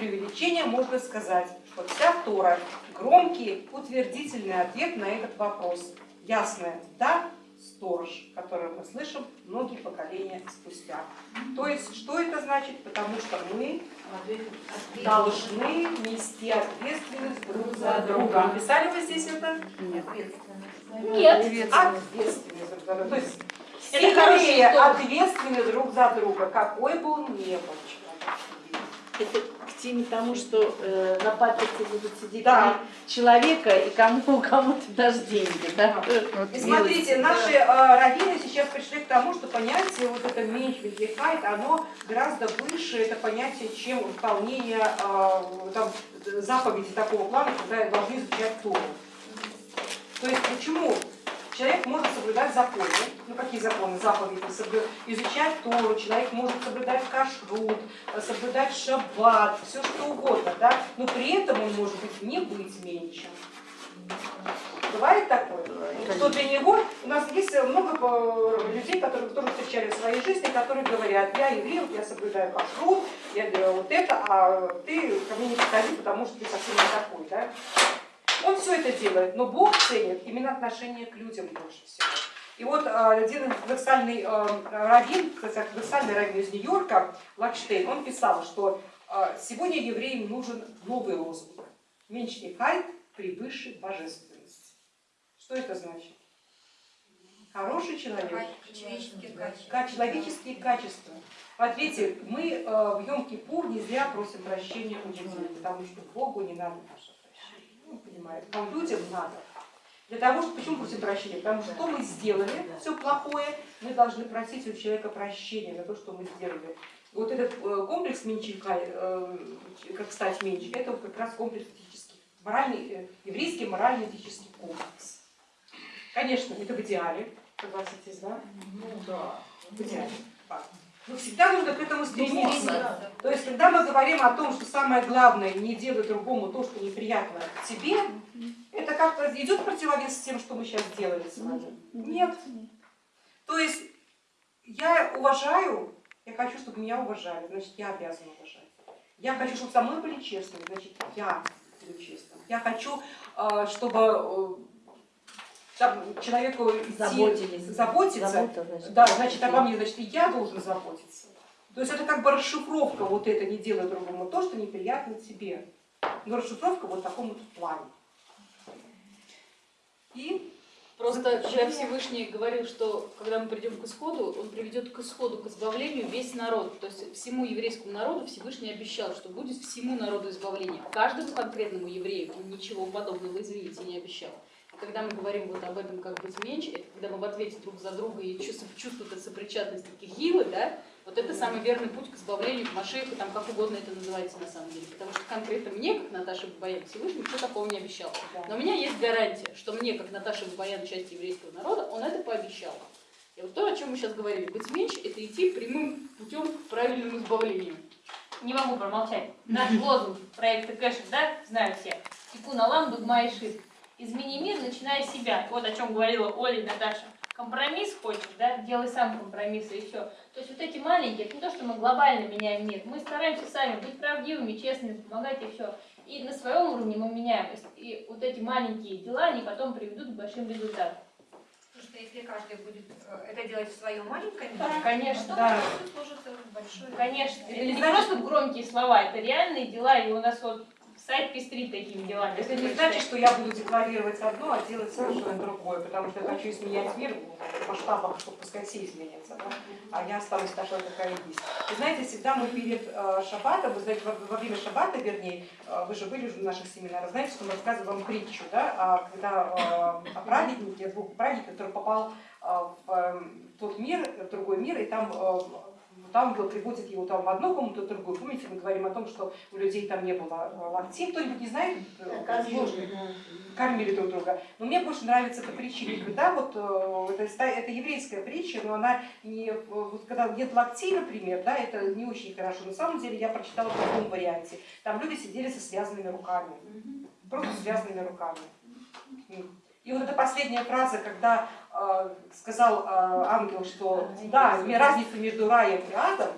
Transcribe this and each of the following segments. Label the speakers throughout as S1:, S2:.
S1: преувеличения можно сказать, что вся Тора – громкий утвердительный ответ на этот вопрос. Ясное «да» сторож, который мы слышим многие поколения спустя. То есть, что это значит? Потому что мы должны нести ответственность друг за друга. Писали вы здесь это?
S2: Нет.
S3: Нет.
S1: Ответственность друг за друга. То есть, скорее ответственны друг за друга, какой бы он ни был
S2: Это к теме тому, что э, на паперте будут сидеть
S1: Да.
S2: человека, и кому кому-то дашь деньги. Да?
S1: И смотрите, наши э, раввины сейчас пришли к тому, что понятие вот это меньш вездехайт, оно гораздо выше, это понятие, чем выполнение э, там, заповеди такого плана, когда должны изучать Тору. То есть почему? Человек может соблюдать законы. Ну какие законы? Заповеди. Изучать Тору, человек может соблюдать кашрут, э, соблюдать шаббат, все что угодно, да? но при этом он может быть не быть меньшим. Бывает такое? Что для него, у нас есть много э, людей, которые тоже встречали в своей жизни, которые говорят, я еврей, я соблюдаю кашрут, я делаю вот это, а ты ко мне не подходи, потому что ты совсем не такой. Да? Он все это делает, но Бог ценит именно отношение к людям больше всего. И вот э, один ортодоксальный э, раввин, кстати, ортодоксальный раввин из Нью-Йорка, Лакштейн, он писал, что э, сегодня евреям нужен новый лозунг. Меньше хайт превыше божественности. Что это значит? Хороший человек.
S4: Человеческие качества.
S1: Человеческие качества. Вот видите, мы э, в Йом-Кипур не зря просим прощения у людей, потому что Богу не надо наше прощение. Ну, понимаете, а людям надо. Для того, чтобы, почему просим прощения? Потому что что мы сделали, все плохое, мы должны просить у человека прощения за то, что мы сделали. Вот этот э, комплекс Менчика, э, как стать меньше, это вот как раз комплекс этический, моральный, э, еврейский морально-этический комплекс. Конечно, это в идеале, согласитесь, да?
S4: Ну да.
S1: В идеале. Но всегда нужно к этому стремиться. То есть, когда мы говорим о том, что самое главное не делать другому то, что неприятно тебе, это как-то идет противовес тем, что мы сейчас делали с вами? Нет. То есть, я уважаю, я хочу, чтобы меня уважали, значит, я обязана уважать. Я хочу, чтобы со мной были честны, значит, я буду честным. Я хочу, э, чтобы э, там, человеку идти-
S2: Заботились.
S1: заботиться,
S2: Забота, значит,
S1: да, значит, обо мне, значит, и я должен заботиться. То есть это как бы расшифровка вот это не делай другому то, что неприятно тебе. Но расшифровка вот в таком вот плане. И
S3: Просто когда Всевышний говорил, что когда мы придем к исходу, он приведет к исходу, к избавлению весь народ. То есть всему еврейскому народу Всевышний обещал, что будет всему народу избавление. Каждому конкретному еврею он ничего подобного, извините, не обещал. Когда мы говорим вот об этом как быть меньше, это когда мы в ответе друг за друга и чувство этой сопричастности кихилы, да, вот это самый верный путь к избавлению, к Машеху, там как угодно это называется на самом деле. Потому что конкретно мне, как Наташе Бабаян, Всевышний ничего такого не обещал. Но у меня есть гарантия, что мне, как Наташе Бабаян, часть еврейского народа, он это пообещал. И вот то, о чем мы сейчас говорили, быть меньше, это идти прямым путем к правильному избавлению.
S5: Не могу промолчать. Наш лозунг проекта Кэшек, да, знают все. Тикун Алам, Дугма и Шит. Измени мир, начиная с себя. Вот о чем говорила Оля и Наташа. Компромисс хочешь, да, делай сам компромиссы и все. То есть вот эти маленькие, это не то, что мы глобально меняем мир. Мы стараемся сами быть правдивыми, честными, помогать и все. И на своем уровне мы меняем. И вот эти маленькие дела, они потом приведут к большим результатам.
S4: Потому что если каждый будет э, это делать в своем маленьком
S5: Да,
S4: мире,
S5: конечно,
S1: да.
S4: это служит э, большой...
S5: Конечно,
S1: Это не
S5: просто громкие слова, это реальные дела, и у нас вот сайт пестрит такими делами.
S1: это не значит, что я буду декларировать одно, а делать совершенно другое, потому что я хочу изменять мир в масштабах, чтобы пускай все изменятся, да? а я останусь такой, какая есть. Вы знаете, всегда мы перед э, шаббатом, вы знаете, во, время шаббата, вернее, э, вы же были уже в наших семинарах, знаете, что мы рассказываем притчу, да, а когда э, о праведнике, о двух праведниках, который попал в э, тот мир, в другой мир, и там э, там было, приводят его там в одну комнату, в другую. Помните, мы говорим о том, что у людей там не было э, локтей. Кто-нибудь не знает? э, сложно? Кормили друг друга. Но мне больше нравится эта притча, когда вот э, это, это еврейская притча, но она не, э, вот когда нет локтей, например, да, это не очень хорошо. На самом деле я прочитала в другом варианте. Там люди сидели со связанными руками. Просто связанными руками. И вот эта последняя фраза, когда э, сказал э, ангел, что да, разница между раем и адом,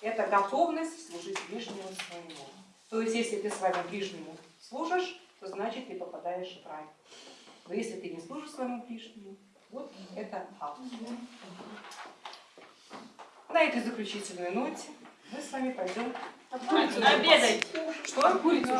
S1: это готовность служить ближнему своему. То есть, если ты своему ближнему служишь, то значит ты попадаешь в рай. Но если ты не служишь своему ближнему, вот это ад. На этой заключительной ноте мы с вами пойдем
S5: Обедать.
S1: что? Курицу